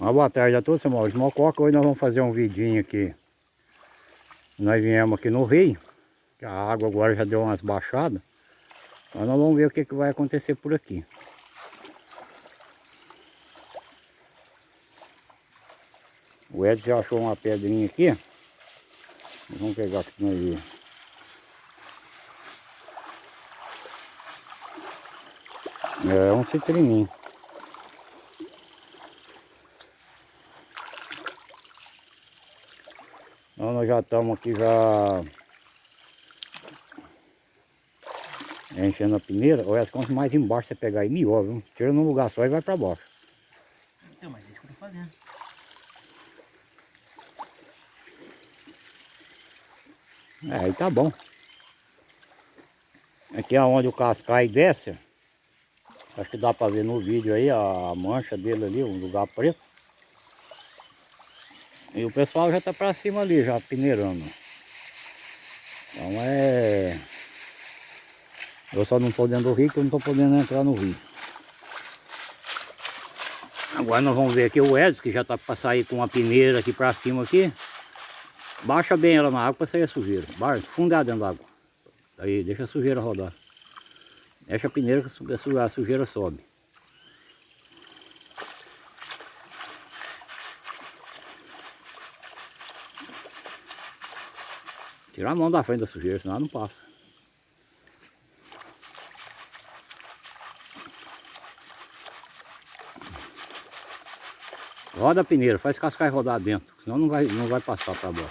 Uma boa tarde a todos, irmãos. Mococa, hoje nós vamos fazer um vidinho aqui. Nós viemos aqui no rio, que a água agora já deu umas baixadas. Mas nós vamos ver o que, que vai acontecer por aqui. O Edson já achou uma pedrinha aqui. Vamos pegar aqui nós ver. É um citrininho. Então nós já estamos aqui já enchendo a peneira. Olha, quanto mais embaixo você pegar aí, melhor, viu? Tira num lugar só e vai para baixo. Então, mas é isso que eu tô fazendo. É, aí tá bom. Aqui é onde o cascai desce. Acho que dá para ver no vídeo aí a mancha dele ali, um lugar preto. E o pessoal já tá para cima ali, já peneirando. Então é... Eu só não tô dentro do rio, que eu não tô podendo entrar no rio. Agora nós vamos ver aqui o Edson, que já tá para sair com uma peneira aqui para cima aqui. Baixa bem ela na água para sair a sujeira. Baixa, fundar dentro da água. Aí, deixa a sujeira rodar. Deixa a peneira que a sujeira sobe. Tirar a mão da frente da sujeira, senão não passa. Roda a peneira, faz cascai rodar dentro, senão não vai, não vai passar para baixo.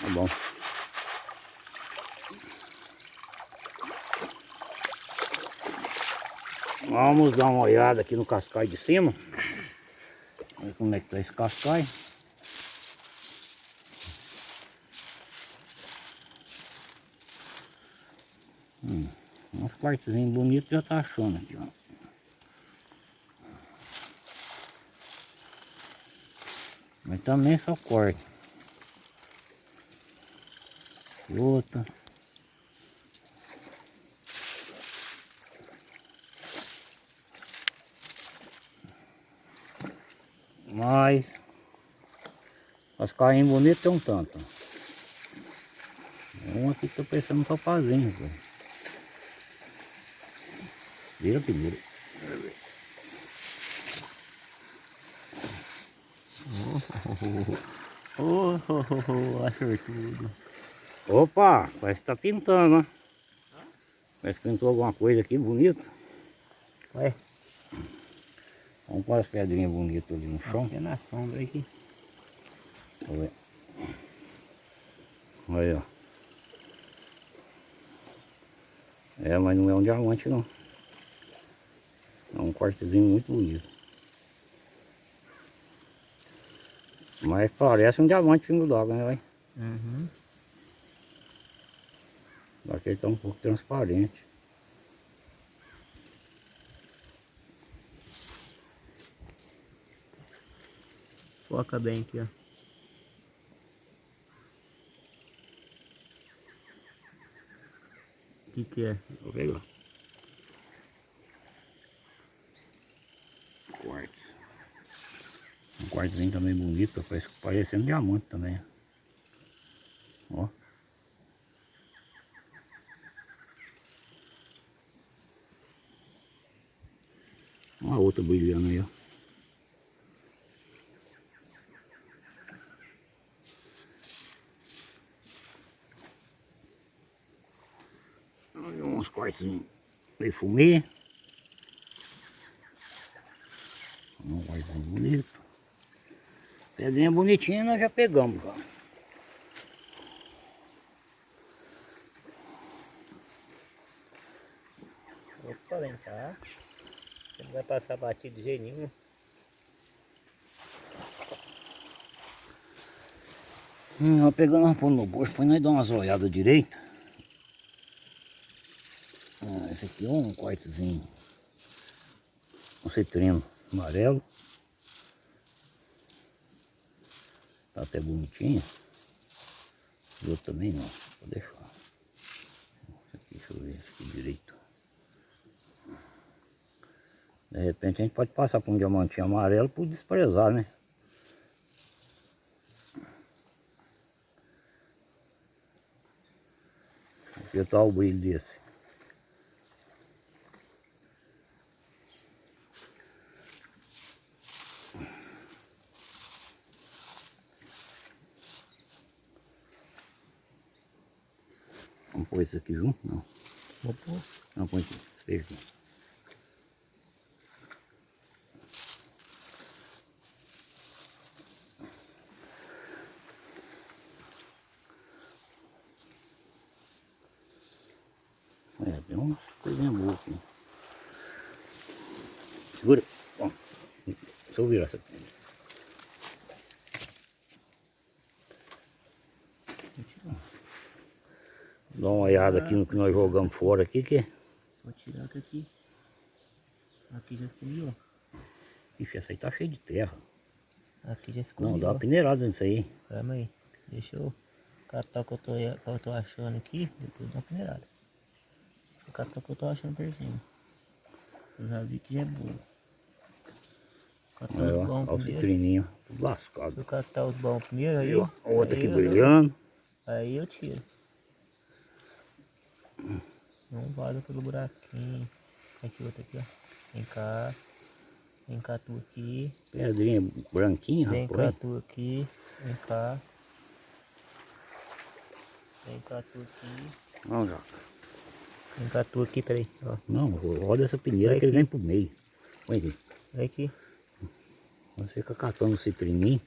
Tá bom. Vamos dar uma olhada aqui no cascai de cima. Ver como é que tá esse cascai. Hum, uns quartozinhos bonitos já tá achando aqui, ó. Mas também só corte. Outra. Mas as carrinhas bonitas tem um tanto. Um aqui que tô pensando só fazer, Vira primeiro. Oh, oh, oh, oh, acertudo. Opa, parece que tá pintando, ó. Parece que pintou alguma coisa aqui bonita. Ué, Vamos pôr as pedrinhas bonitas ali no chão. é na sombra aqui. Olha. Olha, ó. É, mas não é um diamante não. É um cortezinho muito bonito. Mas parece um diamante pingo d'água, né, vai? Uhum. Que ele tá um pouco transparente. Foca bem aqui, ó. O que que é? Vou pegar. Quartzo. Um quartzinho também bonito, parece, parecendo diamante também. Ó. Uma outra brilhando aí, ó. Olha uns quartzinhos de fumê. Um bonito. Pedrinha bonitinha nós já pegamos, cara. Opa, vem cá. Não vai passar batido de jeito nenhum. Hum, nós pegamos uma pôr no bolso, depois nós damos umas olhadas direito. aqui um cortezinho, um citrino amarelo. Tá até bonitinho. Outro também não, vou deixar. Deixa eu ver aqui direito. De repente a gente pode passar por um diamantinho amarelo por desprezar, né? Porque tá o brilho desse. Pôr isso aqui junto? Não. Vou pôr. Não, põe aqui. Aqui. É, tem umas coisinhas boas aqui. Segura. Ó, deixa eu virar essa aqui. Dá uma olhada aqui no que nós jogamos fora aqui, que Vou tirar que aqui. Aqui já sumiu. Ixi, essa aí tá cheia de terra. Aqui já ficou. Não, dá uma peneirada nisso aí. Calma aí. Deixa eu catar o que eu tô, que eu tô achando aqui. Depois dá uma peneirada. Vou catar o que eu tô achando por cima. Eu já vi que já é boa. Catar Aí, os ó, bons ó o primeiro. citrininho, tudo lascado. Eu catar os bons primeiro, aí, ó, ó. outra aqui eu- brilhando. Aí eu tiro. Não vaza pelo buraquinho. Aqui outra aqui, ó. Vem cá. Vem cá tu aqui. Pedrinha branquinha, Vem cá rapaz. tu aqui. Vem cá. Vem cá tu aqui. Não, já. Vem cá tu aqui, peraí. Ó. Não, roda essa peneira Vai que ele vem pro meio. Põe aqui. Vem aqui. Você fica catando o citrininho.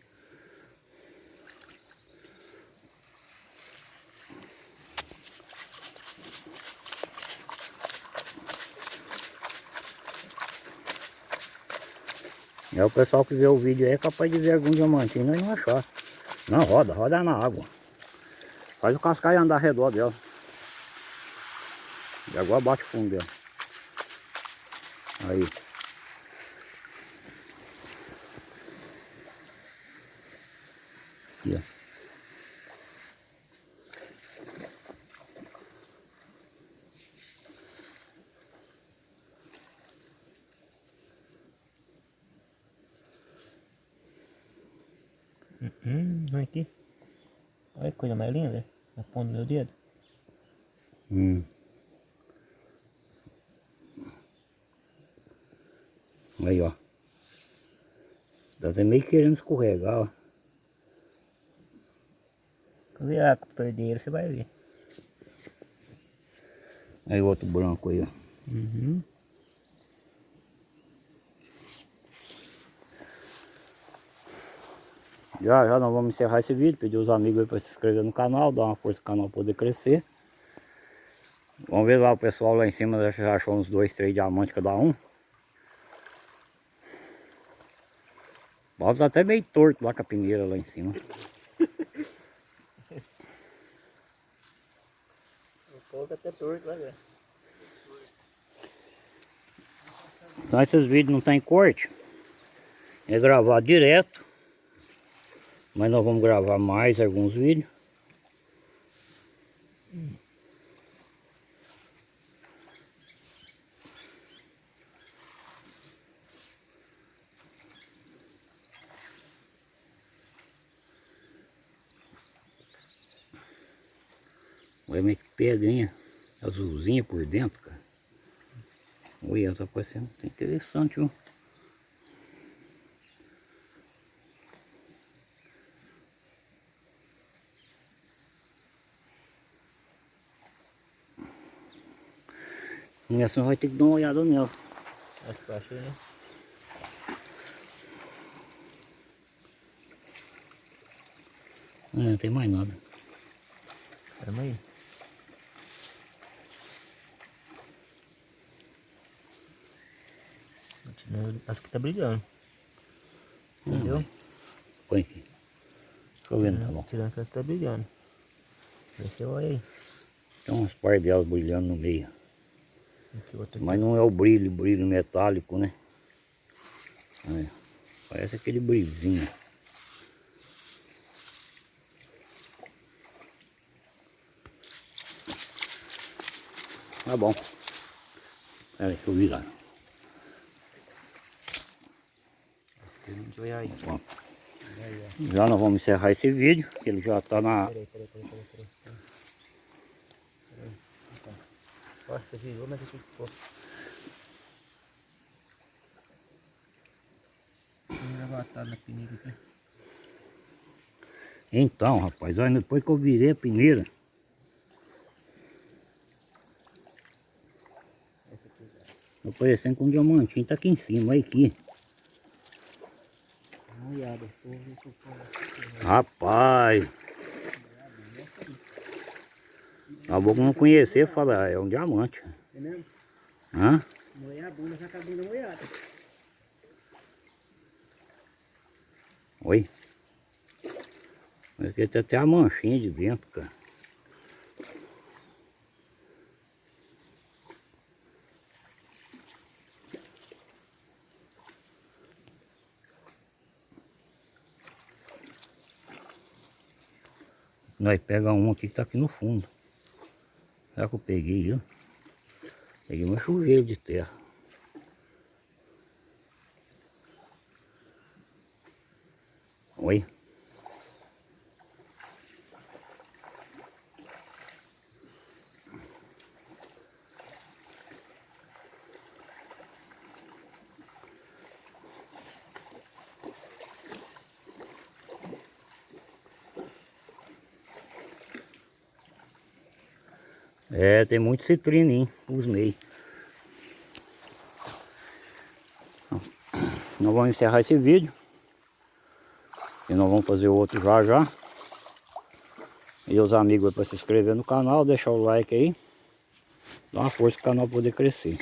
É o pessoal que vê o vídeo aí é capaz de ver algum diamantinho nós não achar. Não, roda, roda na água. Faz o cascaio andar ao redor dela. E agora bate fundo dela. Aí. Hum, vem aqui. Olha que coisa mais linda. Na ponta do meu dedo. Hum. Aí, ó. Tá até meio querendo escorregar, ó. Quando virar com o perdeiro, você vai ver. Aí outro branco aí, ó. Uhum. Já, já nós vamos encerrar esse vídeo, pedir os amigos aí para se inscrever no canal, dar uma força pro canal poder crescer. Vamos ver lá o pessoal lá em cima, já achou uns dois, três diamantes cada um. O balde tá até meio torto lá com a peneira lá em cima. O pouco até torto, vai ver. Então esses vídeos não tem corte. É gravar direto. Mas nós vamos gravar mais alguns vídeos. Olha meio que pedrinha azulzinha por dentro, cara. Olha, tá parecendo interessante, viu? E assim vai ter que dar uma olhada nela. Eu achei, né? É, não tem mais nada. Calma aí. Acho que tá brilhando. Entendeu? Põe aqui. Deixa eu ver, tá bom. Tirando que ela tá brilhando. Se eu olho aí. Tem umas par delas brilhando no meio. Mas não é o brilho, brilho metálico, né? Olha, parece aquele brilhinho. Tá bom. Pera aí, deixa eu virar. Já nós vamos encerrar esse vídeo, que ele já tá na... Peraí, peraí, peraí, Então. Você virou, mas aqui ficou. Vamos levantar na peneira aqui. Então, rapaz, olha, depois que eu virei a peneira, tá parecendo com um diamantinho, tá aqui em cima, olha aqui. Rapaz, a boca não conhecer, fala, é um diamante. É mesmo? Hã? Moer a bunda, já tá a bunda moiada. Oi? Mas aqui tem até a manchinha de dentro, cara. Nós pega um aqui que tá aqui no fundo. Será que eu peguei? Peguei um chuveiro de terra. Oi? É, tem muito citrino, hein? Os meios. Nós vamos encerrar esse vídeo. E nós vamos fazer outro já já. E os amigos para se inscrever no canal, deixar o like aí. Dá uma força para o canal poder crescer.